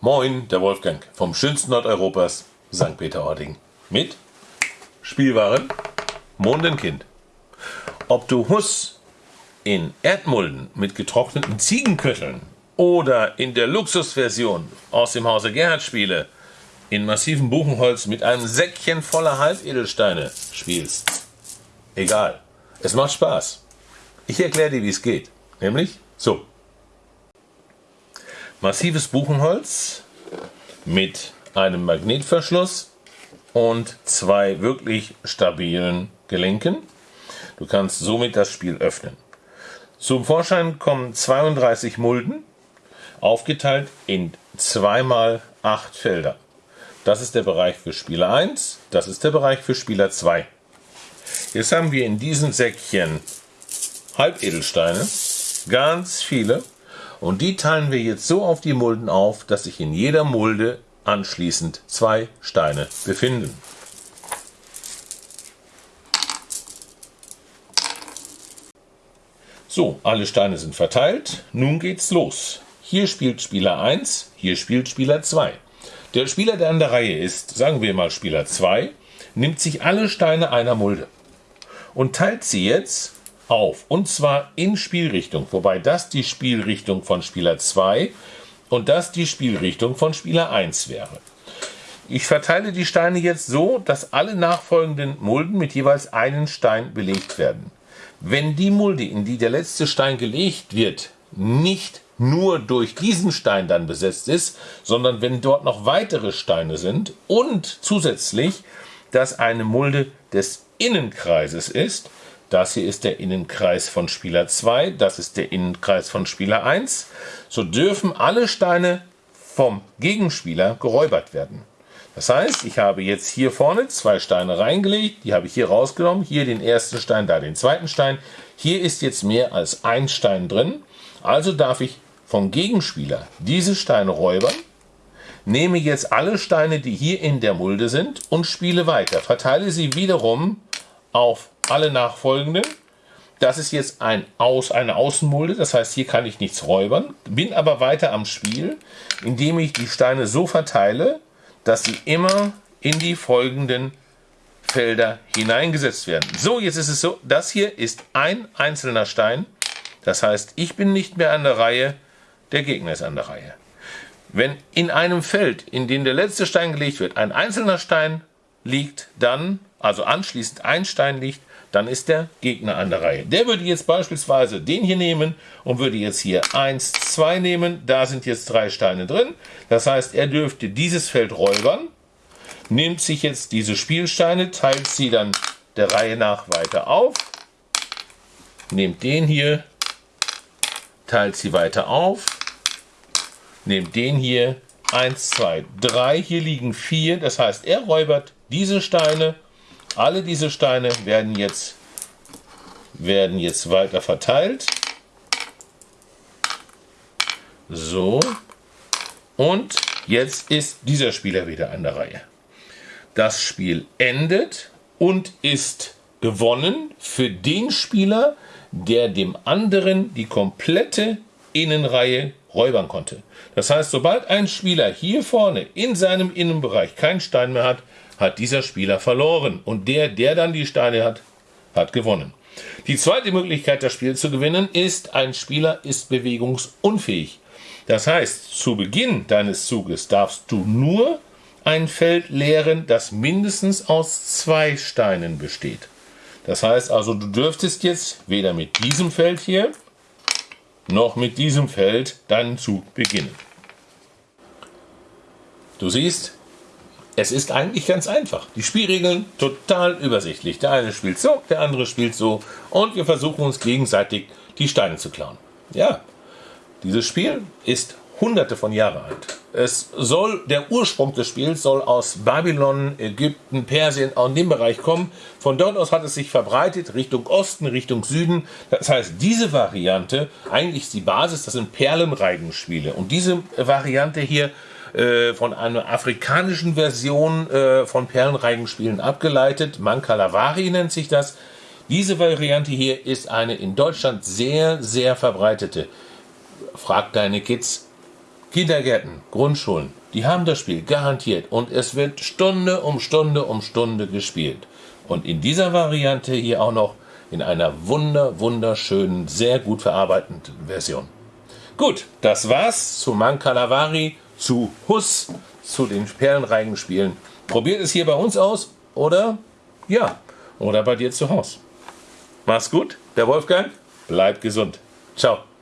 Moin, der Wolfgang vom schönsten Nordeuropas, St. Peter-Ording. Mit Spielwaren Mondenkind. Ob du Huss in Erdmulden mit getrockneten Ziegenkötteln oder in der Luxusversion aus dem Hause Gerhard spiele, in massivem Buchenholz mit einem Säckchen voller Halbedelsteine spielst. Egal. Es macht Spaß. Ich erkläre dir, wie es geht. Nämlich so. Massives Buchenholz mit einem Magnetverschluss und zwei wirklich stabilen Gelenken. Du kannst somit das Spiel öffnen. Zum Vorschein kommen 32 Mulden, aufgeteilt in zweimal acht Felder. Das ist der Bereich für Spieler 1, das ist der Bereich für Spieler 2. Jetzt haben wir in diesen Säckchen Halbedelsteine, ganz viele, und die teilen wir jetzt so auf die Mulden auf, dass sich in jeder Mulde anschließend zwei Steine befinden. So, alle Steine sind verteilt. Nun geht's los. Hier spielt Spieler 1, hier spielt Spieler 2. Der Spieler, der an der Reihe ist, sagen wir mal Spieler 2, nimmt sich alle Steine einer Mulde und teilt sie jetzt auf. Und zwar in Spielrichtung, wobei das die Spielrichtung von Spieler 2 und das die Spielrichtung von Spieler 1 wäre. Ich verteile die Steine jetzt so, dass alle nachfolgenden Mulden mit jeweils einem Stein belegt werden. Wenn die Mulde, in die der letzte Stein gelegt wird, nicht nur durch diesen Stein dann besetzt ist, sondern wenn dort noch weitere Steine sind und zusätzlich, dass eine Mulde des Innenkreises ist. Das hier ist der Innenkreis von Spieler 2, das ist der Innenkreis von Spieler 1. So dürfen alle Steine vom Gegenspieler geräubert werden. Das heißt, ich habe jetzt hier vorne zwei Steine reingelegt, die habe ich hier rausgenommen, hier den ersten Stein, da den zweiten Stein. Hier ist jetzt mehr als ein Stein drin, also darf ich vom Gegenspieler diese Steine räubern, nehme jetzt alle Steine, die hier in der Mulde sind und spiele weiter. Verteile sie wiederum auf alle nachfolgenden. Das ist jetzt ein Aus, eine Außenmulde, das heißt, hier kann ich nichts räubern, bin aber weiter am Spiel, indem ich die Steine so verteile, dass sie immer in die folgenden Felder hineingesetzt werden. So, jetzt ist es so, das hier ist ein einzelner Stein, das heißt, ich bin nicht mehr an der Reihe, der Gegner ist an der Reihe. Wenn in einem Feld, in dem der letzte Stein gelegt wird, ein einzelner Stein liegt, dann, also anschließend ein Stein liegt, dann ist der Gegner an der Reihe. Der würde jetzt beispielsweise den hier nehmen und würde jetzt hier 1, 2 nehmen. Da sind jetzt drei Steine drin. Das heißt, er dürfte dieses Feld räubern, nimmt sich jetzt diese Spielsteine, teilt sie dann der Reihe nach weiter auf, nehmt den hier, teilt sie weiter auf, nehmt den hier, 1, 2, 3, hier liegen 4, das heißt, er räubert diese Steine, alle diese Steine werden jetzt, werden jetzt weiter verteilt. So, und jetzt ist dieser Spieler wieder an der Reihe. Das Spiel endet und ist gewonnen für den Spieler, der dem anderen die komplette Innenreihe räubern konnte. Das heißt, sobald ein Spieler hier vorne in seinem Innenbereich keinen Stein mehr hat, hat dieser Spieler verloren. Und der, der dann die Steine hat, hat gewonnen. Die zweite Möglichkeit, das Spiel zu gewinnen, ist, ein Spieler ist bewegungsunfähig. Das heißt, zu Beginn deines Zuges darfst du nur ein Feld leeren, das mindestens aus zwei Steinen besteht. Das heißt also, du dürftest jetzt weder mit diesem Feld hier noch mit diesem Feld deinen Zug beginnen. Du siehst, es ist eigentlich ganz einfach. Die Spielregeln total übersichtlich. Der eine spielt so, der andere spielt so und wir versuchen uns gegenseitig die Steine zu klauen. Ja, dieses Spiel ist hunderte von Jahren alt. Es soll, der Ursprung des Spiels soll aus Babylon, Ägypten, Persien, in dem Bereich kommen. Von dort aus hat es sich verbreitet Richtung Osten, Richtung Süden. Das heißt, diese Variante, eigentlich ist die Basis, das sind Perlenreigenspiele. Und diese Variante hier äh, von einer afrikanischen Version äh, von Perlenreigenspielen abgeleitet. Mankalavari nennt sich das. Diese Variante hier ist eine in Deutschland sehr, sehr verbreitete. Frag deine Kids, Kindergärten, Grundschulen, die haben das Spiel garantiert und es wird Stunde um Stunde um Stunde gespielt. Und in dieser Variante hier auch noch in einer wunder, wunderschönen, sehr gut verarbeiteten Version. Gut, das war's zu Mancalavari, zu Huss, zu den Perlenreigenspielen. Probiert es hier bei uns aus oder ja, oder bei dir zu Hause. Mach's gut, der Wolfgang, bleib gesund. Ciao.